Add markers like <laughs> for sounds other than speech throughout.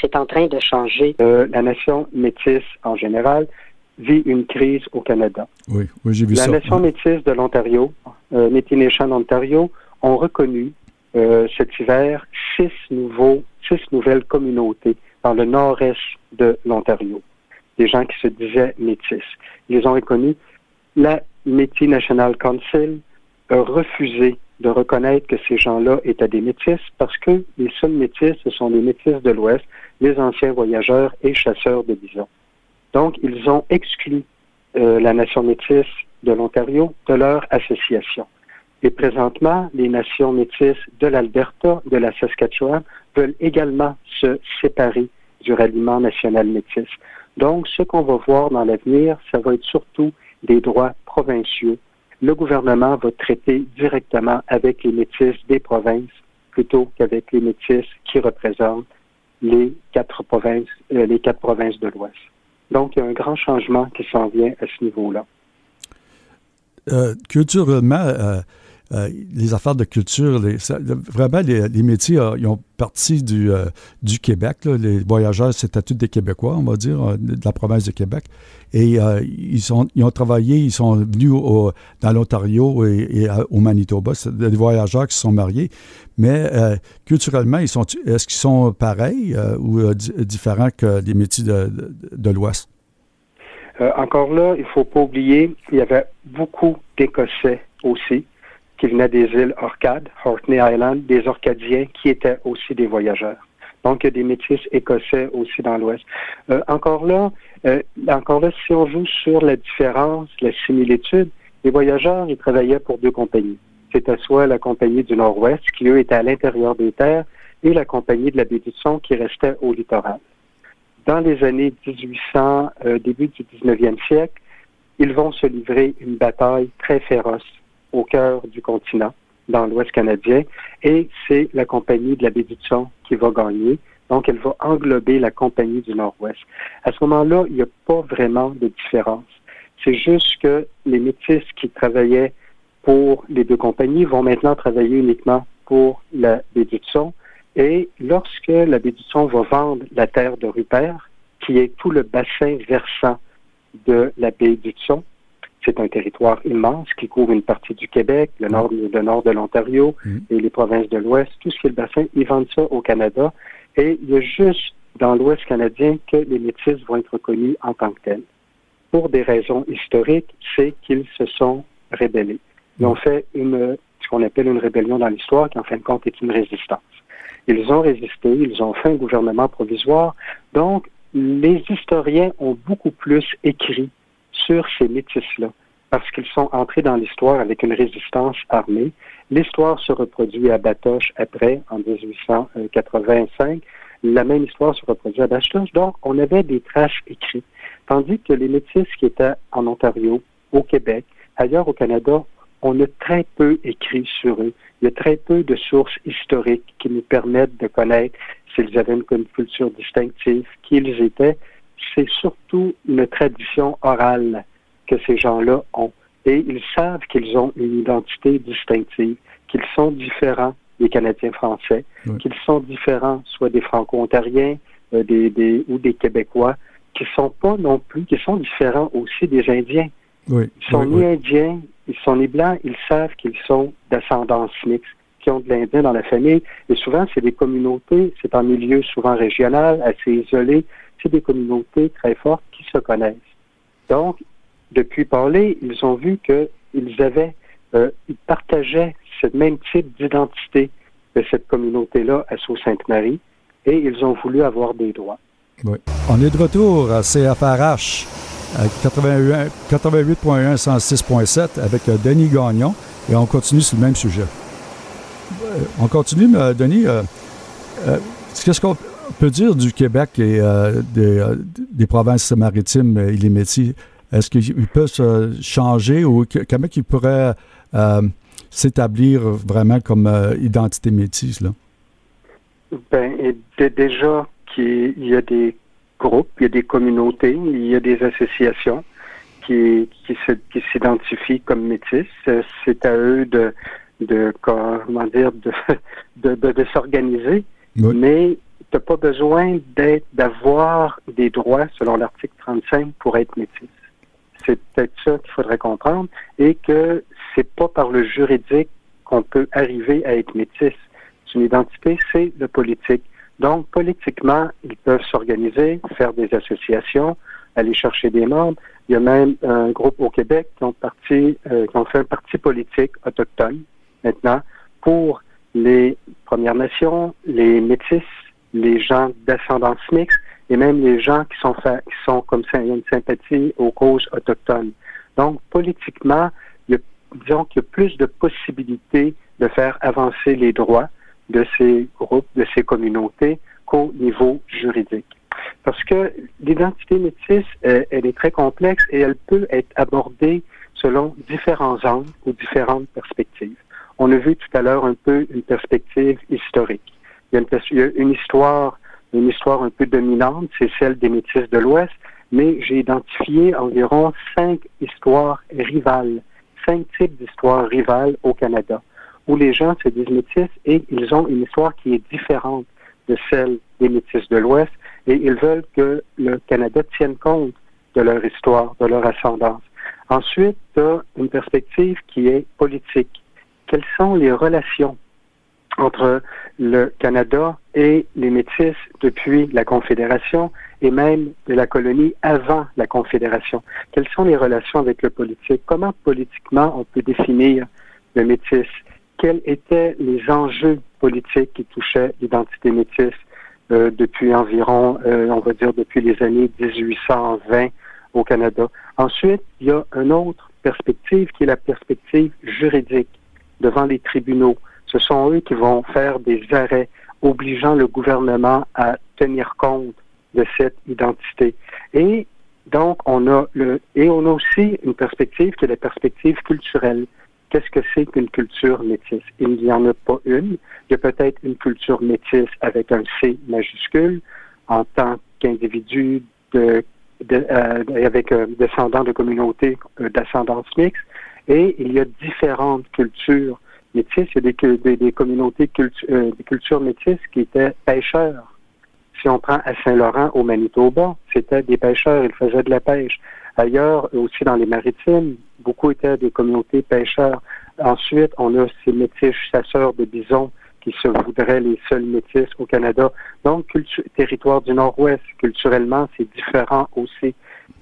c'est en train de changer. Euh, la nation métisse en général vit une crise au Canada. Oui, oui j'ai vu la ça. La nation métisse de l'Ontario, euh, Métis Nation d'Ontario, ont reconnu euh, cet hiver six nouveaux, six nouvelles communautés dans le nord-est de l'Ontario. Des gens qui se disaient métis. Ils ont reconnu. La Métis National Council a refusé de reconnaître que ces gens-là étaient des métis parce que les seuls métis, ce sont les métis de l'Ouest, les anciens voyageurs et chasseurs de bisons. Donc, ils ont exclu euh, la nation métisse de l'Ontario de leur association. Et présentement, les nations métisses de l'Alberta, de la Saskatchewan, veulent également se séparer du ralliement national métis. Donc, ce qu'on va voir dans l'avenir, ça va être surtout des droits provinciaux. Le gouvernement va traiter directement avec les métis des provinces plutôt qu'avec les métis qui représentent les quatre provinces, euh, de l'Ouest. Donc, il y a un grand changement qui s'en vient à ce niveau-là. Euh, culturellement, euh, les affaires de culture, vraiment, les, métiers, euh, ils ont parti du, euh, du Québec. Les voyageurs, c'était tous des Québécois, on va dire, euh, de la province de Québec. Et ils, sont, ils ont travaillé, ils sont venus au, dans l'Ontario et, au Manitoba. C'est des voyageurs qui se sont mariés. Mais culturellement, ils sont, est-ce qu'ils sont pareils ou différents que les métiers de, de, de l'Ouest? encore là, il ne faut pas oublier, il y avait beaucoup d'Écossais aussi qui venaient des îles Orcades, Orkney Island, des Orcadiens qui étaient aussi des voyageurs. Donc, il y a des métis écossais aussi dans l'Ouest. Euh, encore là, euh, encore là, si on joue sur la différence, la similitude, les voyageurs, ils travaillaient pour deux compagnies. C'était soit la compagnie du Nord-Ouest, qui eux étaient à l'intérieur des terres, et la compagnie de la baie du Son, qui restait au littoral. Dans les années 1800, euh, début du 19e siècle, ils vont se livrer une bataille très féroce au cœur du continent, dans l'Ouest canadien, et c'est la compagnie de la baie du Son qui va gagner. Donc, elle va englober la compagnie du Nord-Ouest. À ce moment-là, il n'y a pas vraiment de différence. C'est juste que les métis qui travaillaient pour les deux compagnies vont maintenant travailler uniquement pour la baie du Son. Et lorsque la baie du Son va vendre la terre de Rupert, qui est tout le bassin versant de la baie du Son, c'est un territoire immense qui couvre une partie du Québec, le nord, le nord de l'Ontario mmh. et les provinces de l'Ouest, tout ce qui est le bassin, ils vendent ça au Canada. Et il y a juste dans l'Ouest canadien que les métis vont être reconnus en tant que tels. Pour des raisons historiques, c'est qu'ils se sont rébellés. Ils ont fait une, ce qu'on appelle une rébellion dans l'histoire, qui en fin de compte est une résistance. Ils ont résisté, ils ont fait un gouvernement provisoire. Donc, les historiens ont beaucoup plus écrit sur ces métis-là, parce qu'ils sont entrés dans l'histoire avec une résistance armée. L'histoire se reproduit à Batoche après, en 1885. La même histoire se reproduit à Batoche. Donc, on avait des traces écrites. Tandis que les métis qui étaient en Ontario, au Québec, ailleurs au Canada, on a très peu écrit sur eux. Il y a très peu de sources historiques qui nous permettent de connaître s'ils avaient une culture distinctive, qui ils étaient. C'est surtout une tradition orale que ces gens-là ont. Et ils savent qu'ils ont une identité distinctive, qu'ils sont différents des Canadiens français, oui. qu'ils sont différents soit des Franco-Ontariens euh, des, des, ou des Québécois, qui sont pas non plus, qui sont différents aussi des Indiens. Oui. Ils sont oui, ni Indiens, ils sont ni Blancs, ils savent qu'ils sont d'ascendance mixte, qui ont de l'Indien dans la famille. Et souvent, c'est des communautés, c'est un milieu souvent régional, assez isolé, c'est des communautés très fortes qui se connaissent. Donc, depuis parler, ils ont vu qu'ils avaient, euh, ils partageaient ce même type d'identité de cette communauté-là à Sault-Sainte-Marie et ils ont voulu avoir des droits. Oui. On est de retour à CFRH 88.1 106.7 avec euh, Denis Gagnon et on continue sur le même sujet. Euh, on continue, Denis. Qu'est-ce qu'on peut dire du Québec et des, des, provinces maritimes et les métiers? Est-ce qu'ils peuvent se changer ou comment ils pourraient euh, s'établir vraiment comme euh, identité métisse? Là? Ben, déjà qu'il y a des groupes, il y a des communautés, il y a des associations qui, s'identifient comme métis. C'est à eux de, de comment dire, de, <laughs> de, de, de s'organiser. Oui. Mais tu n'as pas besoin d'être, d'avoir des droits selon l'article 35 pour être métis. C'est peut-être ça qu'il faudrait comprendre et que c'est pas par le juridique qu'on peut arriver à être métis. Une identité, c'est le politique. Donc, politiquement, ils peuvent s'organiser, faire des associations, aller chercher des membres. Il y a même un groupe au Québec qui ont, parti, euh, qui ont fait un parti politique autochtone maintenant pour les Premières Nations, les Métis, les gens d'ascendance mixte et même les gens qui sont, qui sont comme ça, une sympathie aux causes autochtones. Donc, politiquement, il y a, disons qu'il y a plus de possibilités de faire avancer les droits de ces groupes, de ces communautés qu'au niveau juridique. Parce que l'identité métisse, euh, elle est très complexe et elle peut être abordée selon différents angles ou différentes perspectives. On a vu tout à l'heure un peu une perspective historique. Il y a une, histoire, une histoire un peu dominante, c'est celle des métis de l'Ouest, mais j'ai identifié environ cinq histoires rivales, cinq types d'histoires rivales au Canada, où les gens se disent métis et ils ont une histoire qui est différente de celle des métis de l'Ouest et ils veulent que le Canada tienne compte de leur histoire, de leur ascendance. Ensuite, une perspective qui est politique. Quelles sont les relations entre le Canada et les Métis depuis la Confédération et même de la colonie avant la Confédération? Quelles sont les relations avec le politique? Comment politiquement on peut définir le Métis? Quels étaient les enjeux politiques qui touchaient l'identité métisse? Euh, depuis environ, euh, on va dire, depuis les années 1820 au Canada? Ensuite, il y a une autre perspective qui est la perspective juridique devant les tribunaux. Ce sont eux qui vont faire des arrêts obligeant le gouvernement à tenir compte de cette identité. Et donc, on a le, et on a aussi une perspective qui est la perspective culturelle. Qu'est-ce que c'est qu'une culture métisse? Il n'y en a pas une. Il y a peut-être une culture métisse avec un C majuscule en tant qu'individu de, euh, avec un descendant de communautés euh, d'ascendance mixte. Et il y a différentes cultures métisses. Il y a des, communautés, euh, des cultures métisses qui étaient pêcheurs. Si on prend à Saint-Laurent, au Manitoba, c'était des pêcheurs, ils faisaient de la pêche. Ailleurs, aussi dans les maritimes, beaucoup étaient des communautés pêcheurs. Ensuite, on a ces métis chasseurs de bisons qui se voudraient les seuls métis au Canada. Donc, territoire du Nord-Ouest, culturellement, c'est différent aussi.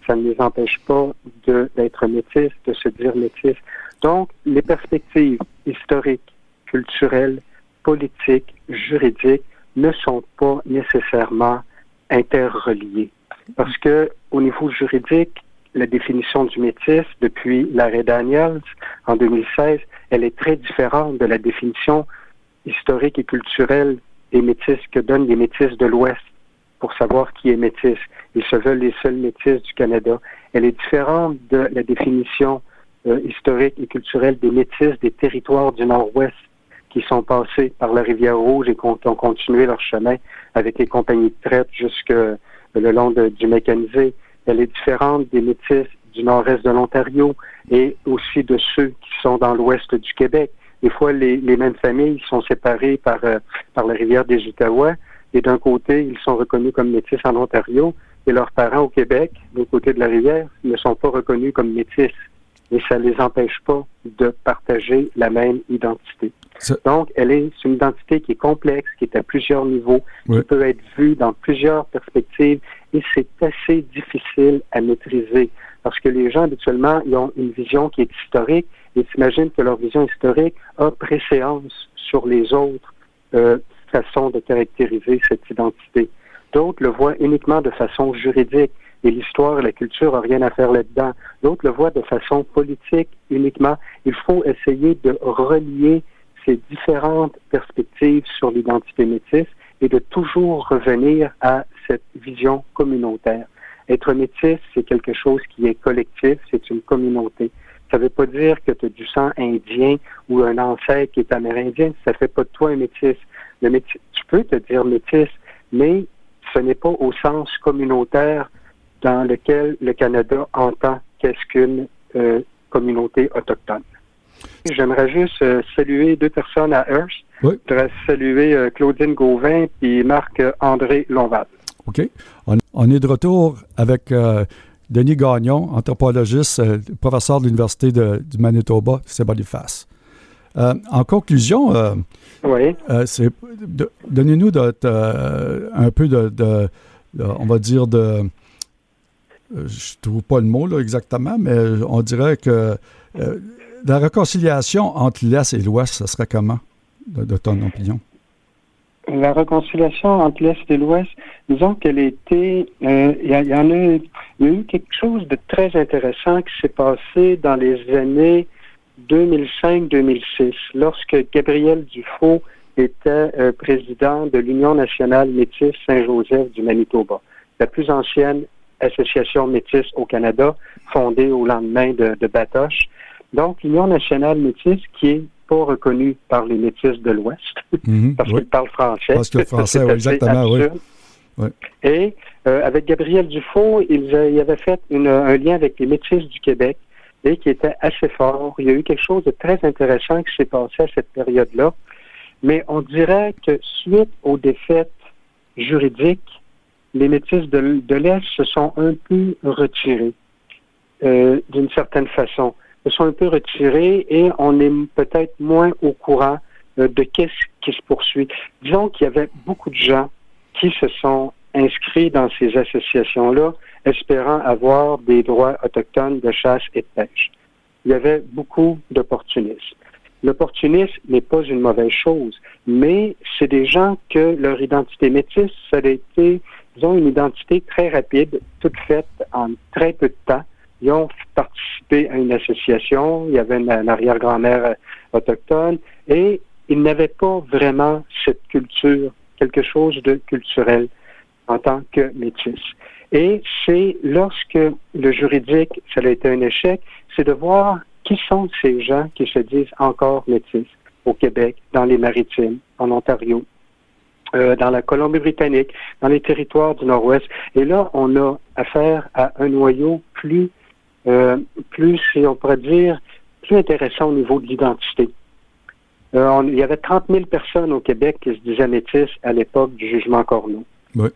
Ça ne les empêche pas d'être métis, de se dire métis. Donc, les perspectives historiques, culturelles, politiques, juridiques ne sont pas nécessairement interreliées. Parce que, au niveau juridique, la définition du métis depuis l'arrêt Daniels en 2016, elle est très différente de la définition historique et culturelle des métis que donnent les métis de l'Ouest pour savoir qui est métis. Ils se veulent les seuls métis du Canada. Elle est différente de la définition euh, historique et culturelle des métis des territoires du Nord-Ouest qui sont passés par la rivière Rouge et qui ont, continué leur chemin avec les compagnies de traite jusque le long du mécanisé. Elle est différente des métis du nord-est de l'Ontario et aussi de ceux qui sont dans l'ouest du Québec. Des fois, les, mêmes familles sont séparées par, euh, par la rivière des Outaouais et d'un côté, ils sont reconnus comme métis en Ontario et leurs parents au Québec, de côté de la rivière, ne sont pas reconnus comme métis. Et ça ne les empêche pas de partager la même identité. Donc, elle est une identité qui est complexe, qui est à plusieurs niveaux, qui peut être vue dans plusieurs perspectives et c'est assez difficile à maîtriser parce que les gens, habituellement, ils ont une vision qui est historique et s'imaginent que leur vision historique a préséance sur les autres euh, façons de caractériser cette identité. D'autres le voient uniquement de façon juridique et l'histoire et la culture n'ont rien à faire là-dedans. D'autres le voient de façon politique uniquement. Il faut essayer de relier ces différentes perspectives sur l'identité métisse et de toujours revenir à cette vision communautaire. Être métis, c'est quelque chose qui est collectif, c'est une communauté. Ça ne veut pas dire que tu as du sang indien ou un ancêtre qui est amérindien, ça ne fait pas de toi un métis. Le métis. Tu peux te dire métis, mais ce n'est pas au sens communautaire dans lequel le Canada entend qu'est-ce qu'une euh, communauté autochtone. J'aimerais juste euh, saluer deux personnes à Hearst. Je voudrais saluer Claudine Gauvin et Marc-André Lonval. OK. On, est de retour avec Denis Gagnon, anthropologiste, professeur de l'Université du Manitoba, c'est Boniface. en conclusion, oui. donnez-nous un peu de, on va dire de je trouve pas le mot exactement, mais on dirait que la réconciliation entre l'Est et l'Ouest, ce serait comment, de, ton opinion? La réconciliation entre l'Est et l'Ouest, disons qu'elle était, euh, il y, a, a eu quelque chose de très intéressant qui s'est passé dans les années 2005-2006, lorsque Gabriel Dufault était euh, président de l'Union nationale métisse Saint-Joseph du Manitoba, la plus ancienne association métisse au Canada, fondée au lendemain de, de Batoche. Donc, l'Union nationale métisse, qui est pas reconnue par les métis de l'Ouest, mhm, <laughs> parce qu'ils parlent français. Parce que <laughs> français, oui, exactement, oui. Et euh, avec Gabriel Dufault, il, avait fait un lien avec les métis du Québec et qui était assez fort. Il y a eu quelque chose de très intéressant qui s'est passé à cette période-là. Mais on dirait que suite aux défaites juridiques, les métis de, l'Est se sont un peu retirés euh, d'une certaine façon se sont un peu retirés et on est peut-être moins au courant euh, de qu'est-ce qui se poursuit. Disons qu'il y avait beaucoup de gens qui se sont inscrits dans ces associations-là, espérant avoir des droits autochtones de chasse et de pêche. Il y avait beaucoup d'opportunistes. L'opportunisme n'est pas une mauvaise chose, mais c'est des gens que leur identité métisse, ça a été, disons, une identité très rapide, toute faite en très peu de temps, ils ont participé à une association, il y avait une, arrière-grand-mère euh, autochtone, et ils n'avaient pas vraiment cette culture, quelque chose de culturel en tant que métis. Et c'est lorsque le juridique, ça a été un échec, c'est de voir qui sont ces gens qui se disent encore métis au Québec, dans les maritimes, en Ontario, euh, dans la Colombie-Britannique, dans les territoires du Nord-Ouest. Et là, on a affaire à un noyau plus euh, plus, on pourrait dire, plus intéressant au niveau de l'identité. Euh, il y avait 30 000 personnes au Québec qui se disaient métis à l'époque du jugement Corneau.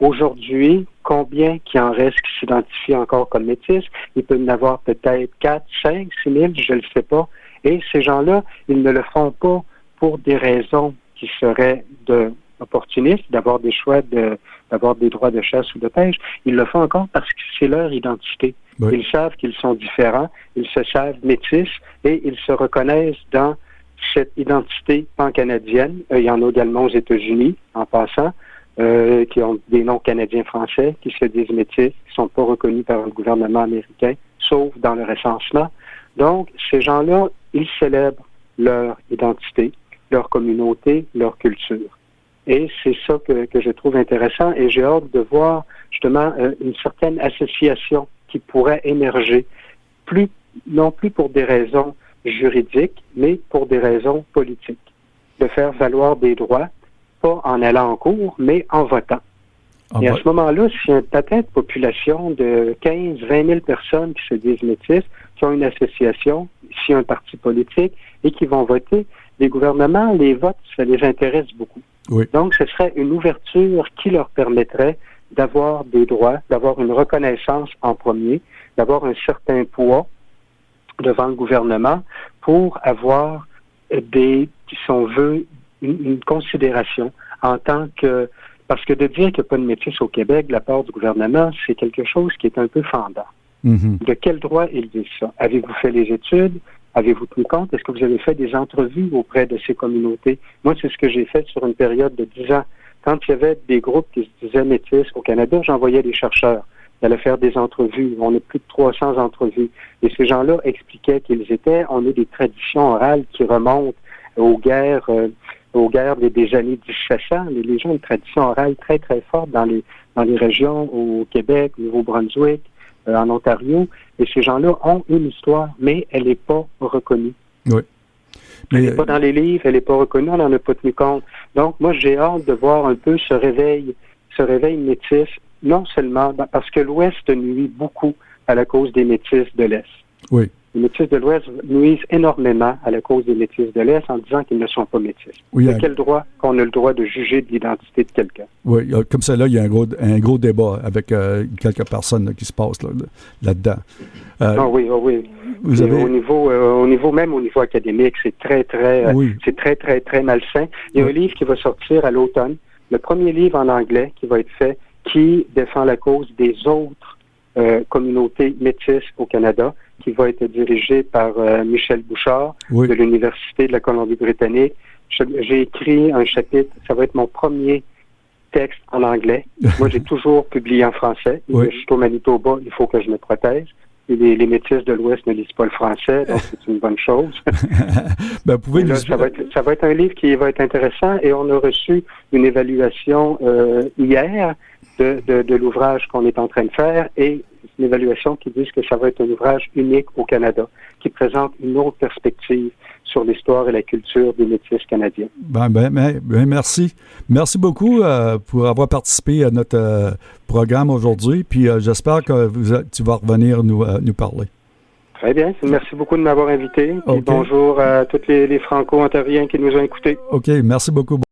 Aujourd'hui, combien qui en reste qui s'identifient encore comme métis? Il peut y en avoir peut-être 4, 5, 6 000, je ne le sais pas. Et ces gens-là, ils ne le font pas pour des raisons qui seraient de opportunistes, d'avoir des choix de, d'avoir des droits de chasse ou de pêche. Ils le font encore parce que c'est leur identité. Ils savent qu'ils sont différents, ils se savent métis et ils se reconnaissent dans cette identité pan-canadienne. Euh, il y en a également aux États-Unis, en passant, euh, qui ont des noms canadiens-français, qui se disent métis, qui ne sont pas reconnus par le gouvernement américain, sauf dans le recensement. Donc, ces gens-là, ils célèbrent leur identité, leur communauté, leur culture. Et c'est ça que, que, je trouve intéressant et j'ai hâte de voir justement euh, une certaine association qui pourrait émerger, plus, non plus pour des raisons juridiques, mais pour des raisons politiques, de faire valoir des droits, pas en allant en cours, mais en votant. et à ce moment-là, si un atteint de population de 15, 20 000 personnes qui se disent métis, qui ont une association, si un parti politique, et qui vont voter, les gouvernements, les votes, ça les intéresse beaucoup. Donc, ce serait une ouverture qui leur permettrait d'avoir des droits, d'avoir une reconnaissance en premier, d'avoir un certain poids devant le gouvernement pour avoir des, si on veut, une, considération en tant que parce que de dire qu'il n'y a pas de métis au Québec de la part du gouvernement, c'est quelque chose qui est un peu fendant. Mm-hmm. De quel droit ils disent ça? Avez-vous fait les études? Avez-vous tenu compte? Est-ce que vous avez fait des entrevues auprès de ces communautés? Moi, c'est ce que j'ai fait sur une période de dix ans. Quand il y avait des groupes qui se disaient métis au Canada, j'envoyais des chercheurs. Ils faire des entrevues. On a plus de 300 entrevues. Et ces gens-là expliquaient qu'ils étaient, on a des traditions orales qui remontent aux guerres, euh, aux guerres des, années 1700. Les, les gens ont une tradition orale très, très forte dans les, dans les régions au Québec, au Nouveau-Brunswick, euh, en Ontario. Et ces gens-là ont une histoire, mais elle n'est pas reconnue. Oui. Mais... Elle n'est pas dans les livres, elle n'est pas reconnue, on n'en a pas tenu compte. Donc, moi, j'ai hâte de voir un peu ce réveil, ce réveil métis, non seulement parce que l'Ouest nuit beaucoup à la cause des métis de l'Est. Oui. Les Métis de l'Ouest nuisent énormément à la cause des Métis de l'Est en disant qu'ils ne sont pas Métis. Oui, de quel droit qu'on a le droit de juger de l'identité de quelqu'un? Oui, euh, comme ça, là, il y a un gros, un gros débat avec euh, quelques personnes là, qui se passent là- là-dedans. Euh, Ah oui, ah oui. vous avez... Au niveau, euh, au niveau même au niveau académique, c'est très, très, Oui. c'est très, très, très malsain. Il y a Oui. un livre qui va sortir à l'automne, le premier livre en anglais qui va être fait, qui défend la cause des autres communautés métisses au Canada, qui va être dirigé par euh, Michel Bouchard Oui. de l'Université de la Colombie-Britannique. J'ai écrit un chapitre, ça va être mon premier texte en anglais. <laughs> Moi, j'ai toujours publié en français. Oui. Je suis au Manitoba, il faut que je me protège. Et les, les métis de l'Ouest ne lisent pas le français, donc c'est une bonne chose. <laughs> ben, vous pouvez là, nous... ça, va être, ça va être un livre qui va être intéressant et on a reçu une évaluation euh, hier de, de, de l'ouvrage qu'on est en train de faire et une évaluation qui dit que ça va être un ouvrage unique au Canada, qui présente une autre perspective sur l'histoire et la culture des métis canadiens. Ben, ben, ben, ben, merci. Merci beaucoup euh, pour avoir participé à notre euh, programme aujourd'hui. Puis euh, j'espère que vous, tu vas revenir nous, nous parler. Très bien. Merci beaucoup de m'avoir invité. Et bonjour à tous les, les Franco-ontariens qui nous ont écoutés. OK, merci beaucoup.